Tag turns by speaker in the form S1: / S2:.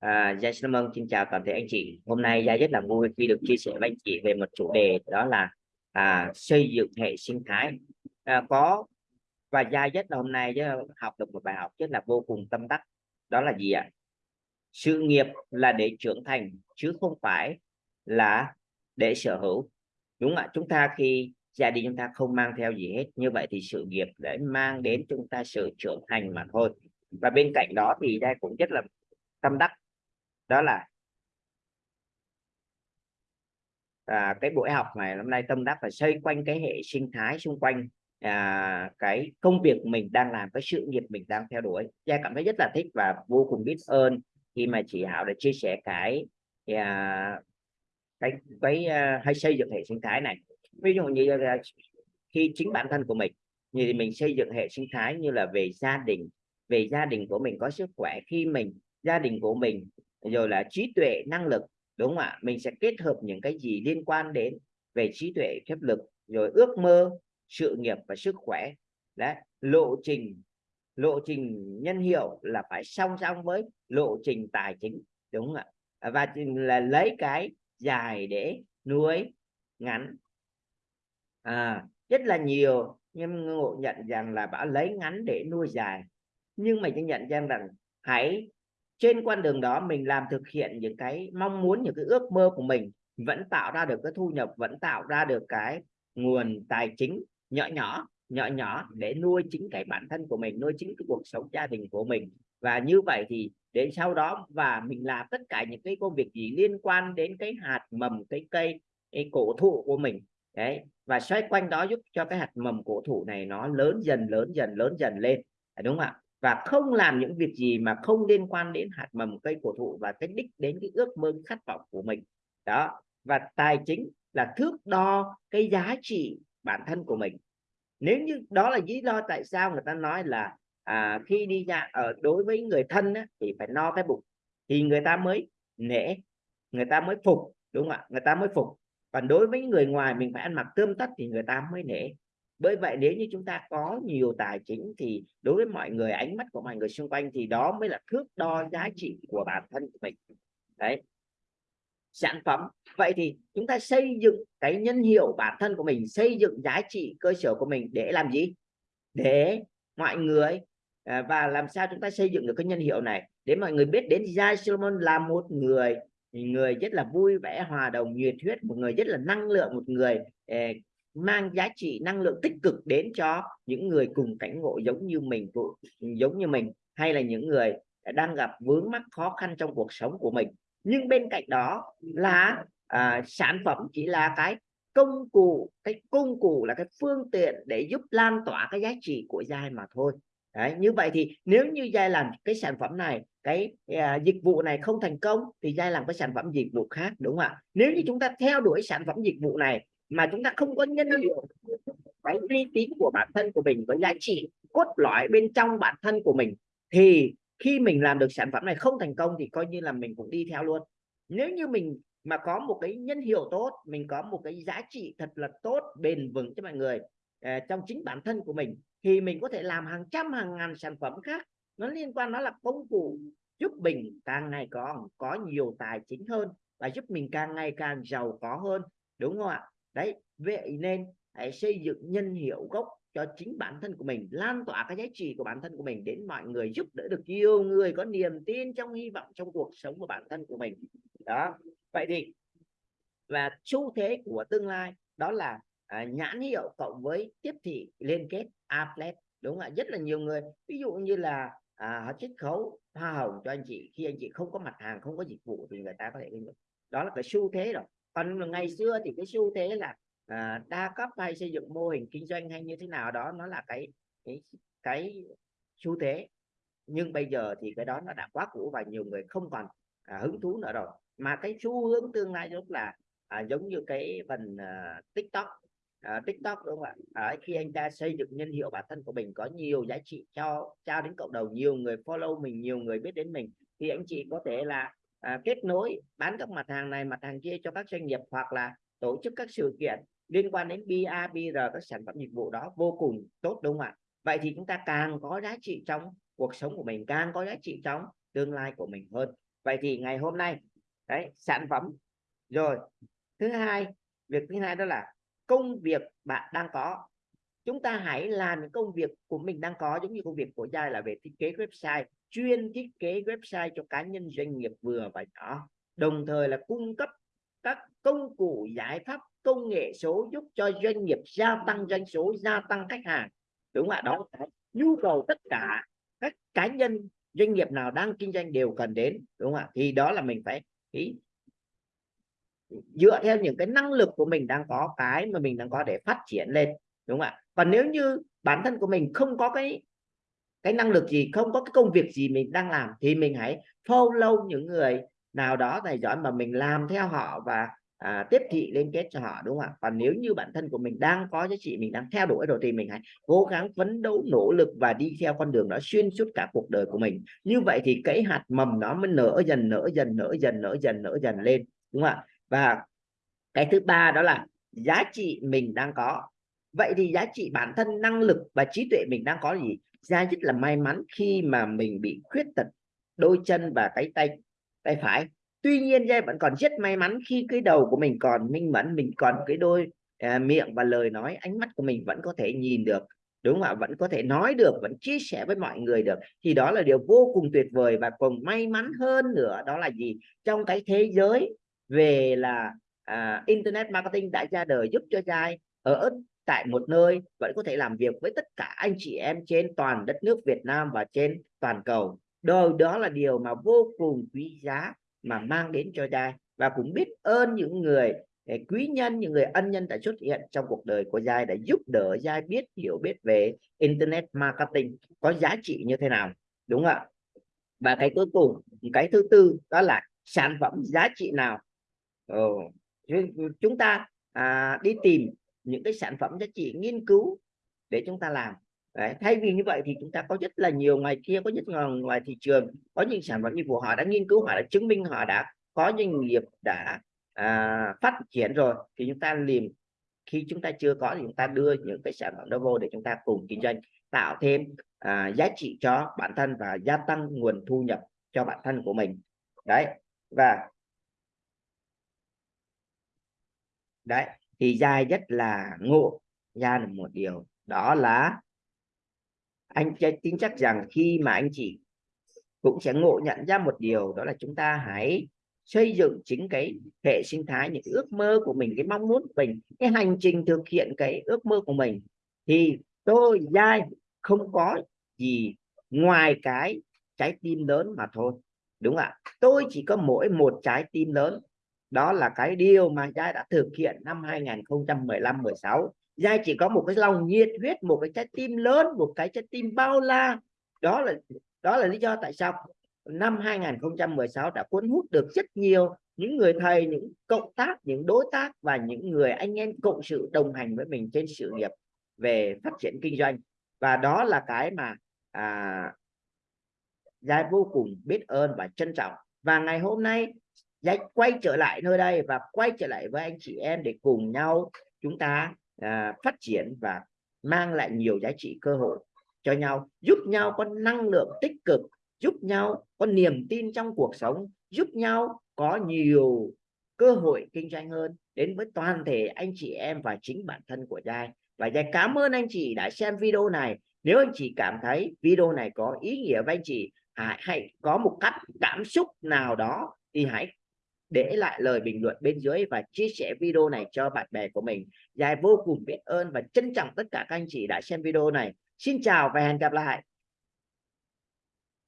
S1: À, Gia xin ơn, xin chào toàn thể anh chị. Hôm nay Gia rất là vui khi được chia sẻ với anh chị về một chủ đề đó là à, xây dựng hệ sinh thái. À, có và Gia rất là hôm nay học được một bài học rất là vô cùng tâm đắc. Đó là gì ạ? Sự nghiệp là để trưởng thành chứ không phải là để sở hữu. Đúng ạ. Chúng ta khi gia đình chúng ta không mang theo gì hết như vậy thì sự nghiệp để mang đến chúng ta sự trưởng thành mà thôi. Và bên cạnh đó thì Gia cũng rất là tâm đắc đó là à, cái buổi học này hôm nay tâm đắc phải xoay quanh cái hệ sinh thái xung quanh à, cái công việc mình đang làm cái sự nghiệp mình đang theo đuổi. Gia cảm thấy rất là thích và vô cùng biết ơn khi mà chị Hảo đã chia sẻ cái à, cái cái à, hay xây dựng hệ sinh thái này. Ví dụ như là khi chính bản thân của mình như mình xây dựng hệ sinh thái như là về gia đình về gia đình của mình có sức khỏe. Khi mình gia đình của mình rồi là trí tuệ năng lực đúng không ạ? Mình sẽ kết hợp những cái gì liên quan đến về trí tuệ phép lực rồi ước mơ sự nghiệp và sức khỏe. Đấy lộ trình lộ trình nhân hiệu là phải song song với lộ trình tài chính đúng không ạ? Và là lấy cái dài để nuôi ngắn. À, rất là nhiều nhưng ngộ nhận rằng là bảo lấy ngắn để nuôi dài. Nhưng mà nhận rằng rằng hãy trên con đường đó mình làm thực hiện những cái mong muốn, những cái ước mơ của mình, vẫn tạo ra được cái thu nhập, vẫn tạo ra được cái nguồn tài chính nhỏ nhỏ nhỏ nhỏ để nuôi chính cái bản thân của mình, nuôi chính cái cuộc sống gia đình của mình. Và như vậy thì đến sau đó và mình làm tất cả những cái công việc gì liên quan đến cái hạt mầm, cái cây, cái cổ thụ của mình. Đấy, và xoay quanh đó giúp cho cái hạt mầm cổ thụ này nó lớn dần lớn dần lớn dần lên. Đúng không ạ? Và không làm những việc gì mà không liên quan đến hạt mầm cây cổ thụ và cái đích đến cái ước mơ khát vọng của mình. Đó và tài chính là thước đo cái giá trị bản thân của mình. Nếu như đó là lý do tại sao người ta nói là à, khi đi ra ở đối với người thân á, thì phải no cái bụng thì người ta mới nể người ta mới phục đúng không ạ? Người ta mới phục. Còn đối với người ngoài mình phải ăn mặc tươm tất thì người ta mới nể bởi vậy nếu như chúng ta có nhiều tài chính thì đối với mọi người, ánh mắt của mọi người xung quanh thì đó mới là thước đo giá trị của bản thân của mình. Đấy. Sản phẩm. Vậy thì chúng ta xây dựng cái nhân hiệu bản thân của mình, xây dựng giá trị cơ sở của mình để làm gì? Để mọi người à, và làm sao chúng ta xây dựng được cái nhân hiệu này? Để mọi người biết đến Jai Solomon là một người người rất là vui vẻ, hòa đồng, nhiệt huyết, một người rất là năng lượng, một người à, mang giá trị năng lượng tích cực đến cho những người cùng cảnh ngộ giống như mình giống như mình hay là những người đang gặp vướng mắc khó khăn trong cuộc sống của mình. Nhưng bên cạnh đó là à, sản phẩm chỉ là cái công cụ cái công cụ là cái phương tiện để giúp lan tỏa cái giá trị của giai mà thôi. Đấy, như vậy thì nếu như giai làm cái sản phẩm này cái à, dịch vụ này không thành công thì giai làm cái sản phẩm dịch vụ khác đúng không ạ? Nếu như chúng ta theo đuổi sản phẩm dịch vụ này mà chúng ta không có nhân liệu cái uy tín của bản thân của mình với giá trị cốt lõi bên trong bản thân của mình thì khi mình làm được sản phẩm này không thành công thì coi như là mình cũng đi theo luôn. Nếu như mình mà có một cái nhân hiệu tốt mình có một cái giá trị thật là tốt bền vững cho mọi người à, trong chính bản thân của mình thì mình có thể làm hàng trăm hàng ngàn sản phẩm khác. Nó liên quan nó là công cụ giúp mình càng ngày có có nhiều tài chính hơn và giúp mình càng ngày càng giàu có hơn đúng không ạ đấy vậy nên hãy xây dựng nhân hiệu gốc cho chính bản thân của mình lan tỏa cái giá trị của bản thân của mình đến mọi người giúp đỡ được nhiều người có niềm tin trong hy vọng trong cuộc sống của bản thân của mình. Đó vậy thì và xu thế của tương lai đó là à, nhãn hiệu cộng với tiếp thị liên kết outlet đúng không ạ? Rất là nhiều người ví dụ như là à, họ chiết khấu hoa hồng cho anh chị khi anh chị không có mặt hàng không có dịch vụ thì người ta có thể đó là cái xu thế rồi còn ngày xưa thì cái xu thế là à, đa cấp hay xây dựng mô hình kinh doanh hay như thế nào đó nó là cái cái cái xu thế. Nhưng bây giờ thì cái đó nó đã quá cũ và nhiều người không còn à, hứng thú nữa rồi. Mà cái xu hướng tương lai lúc là à, giống như cái phần à, tiktok à, tiktok đúng không ạ? À, khi anh ta xây dựng nhân hiệu bản thân của mình có nhiều giá trị cho trao đến cộng đồng nhiều người follow mình nhiều người biết đến mình thì anh chị có thể là à, kết nối bán các mặt hàng này mặt hàng kia cho các doanh nghiệp hoặc là tổ chức các sự kiện liên quan đến BA, BR các sản phẩm dịch vụ đó vô cùng tốt đúng không ạ? Vậy thì chúng ta càng có giá trị trong cuộc sống của mình càng có giá trị trong tương lai của mình hơn. Vậy thì ngày hôm nay đấy sản phẩm. Rồi thứ hai việc thứ hai đó là công việc bạn đang có chúng ta hãy làm những công việc của mình đang có giống như công việc của Giai là về thiết kế website chuyên thiết kế website cho cá nhân doanh nghiệp vừa và nhỏ. Đồng thời là cung cấp các công cụ giải pháp công nghệ số giúp cho doanh nghiệp gia tăng doanh số gia tăng khách hàng. Đúng không ạ? Đó là nhu cầu tất cả các cá nhân doanh nghiệp nào đang kinh doanh đều cần đến đúng không ạ? Thì đó là mình phải ý, dựa theo những cái năng lực của mình đang có cái mà mình đang có để phát triển lên đúng không ạ? Còn nếu như bản thân của mình không có cái cái năng lực gì không có cái công việc gì mình đang làm thì mình hãy follow những người nào đó tài giỏi mà mình làm theo họ và à, tiếp thị liên kết cho họ đúng không ạ? Còn nếu như bản thân của mình đang có giá trị mình đang theo đuổi rồi thì mình hãy cố gắng phấn đấu nỗ lực và đi theo con đường đó xuyên suốt cả cuộc đời của mình. Như vậy thì cái hạt mầm nó mới nở dần nở dần nở dần nở dần nở dần lên đúng không ạ? Và cái thứ ba đó là giá trị mình đang có vậy thì giá trị bản thân năng lực và trí tuệ mình đang có gì? Ra rất là may mắn khi mà mình bị khuyết tật đôi chân và cái tay tay phải. Tuy nhiên giai vẫn còn rất may mắn khi cái đầu của mình còn minh mẫn mình còn cái đôi à, miệng và lời nói ánh mắt của mình vẫn có thể nhìn được đúng không ạ? Vẫn có thể nói được vẫn chia sẻ với mọi người được. Thì đó là điều vô cùng tuyệt vời và còn may mắn hơn nữa đó là gì? Trong cái thế giới về là à, internet marketing đã ra đời giúp cho giai ở tại một nơi vẫn có thể làm việc với tất cả anh chị em trên toàn đất nước Việt Nam và trên toàn cầu. Đời đó là điều mà vô cùng quý giá mà mang đến cho Giai và cũng biết ơn những người à, quý nhân những người ân nhân đã xuất hiện trong cuộc đời của Giai đã giúp đỡ Giai biết hiểu biết về internet marketing có giá trị như thế nào. Đúng không ạ? Và cái cuối cùng cái thứ tư đó là sản phẩm giá trị nào? Ừ. chúng ta à, đi tìm những cái sản phẩm giá trị nghiên cứu để chúng ta làm. Đấy, thay vì như vậy thì chúng ta có rất là nhiều ngoài kia có rất là ngoài thị trường có những sản phẩm như của họ đã nghiên cứu họ đã chứng minh họ đã có doanh nghiệp đã à, phát triển rồi thì chúng ta liền khi chúng ta chưa có thì chúng ta đưa những cái sản phẩm đó vô để chúng ta cùng kinh doanh tạo thêm à, giá trị cho bản thân và gia tăng nguồn thu nhập cho bản thân của mình. Đấy và đấy thì giai rất là ngộ ra được một điều. Đó là anh tin chắc rằng khi mà anh chị cũng sẽ ngộ nhận ra một điều, đó là chúng ta hãy xây dựng chính cái hệ sinh thái, những ước mơ của mình, cái mong muốn của mình, cái hành trình thực hiện cái ước mơ của mình. Thì tôi giai không có gì ngoài cái trái tim lớn mà thôi. Đúng không ạ? Tôi chỉ có mỗi một trái tim lớn đó là cái điều mà giai đã thực hiện năm 2015 16 giai chỉ có một cái lòng nhiệt huyết một cái trái tim lớn một cái trái tim bao la. Đó là đó là lý do tại sao năm 2016 đã cuốn hút được rất nhiều những người thầy những cộng tác những đối tác và những người anh em cộng sự đồng hành với mình trên sự nghiệp về phát triển kinh doanh. Và đó là cái mà à, Giai vô cùng biết ơn và trân trọng. Và ngày hôm nay Dạy quay trở lại nơi đây và quay trở lại với anh chị em để cùng nhau chúng ta à, phát triển và mang lại nhiều giá trị cơ hội cho nhau giúp nhau có năng lượng tích cực giúp nhau có niềm tin trong cuộc sống giúp nhau có nhiều cơ hội kinh doanh hơn. Đến với toàn thể anh chị em và chính bản thân của Giai. Và Giai cảm ơn anh chị đã xem video này. Nếu anh chị cảm thấy video này có ý nghĩa với anh chị hãy, hãy có một cách cảm xúc nào đó thì hãy để lại lời bình luận bên dưới và chia sẻ video này cho bạn bè của mình. Dài vô cùng biết ơn và trân trọng tất cả các anh chị đã xem video này. Xin chào và hẹn gặp lại.